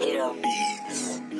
be...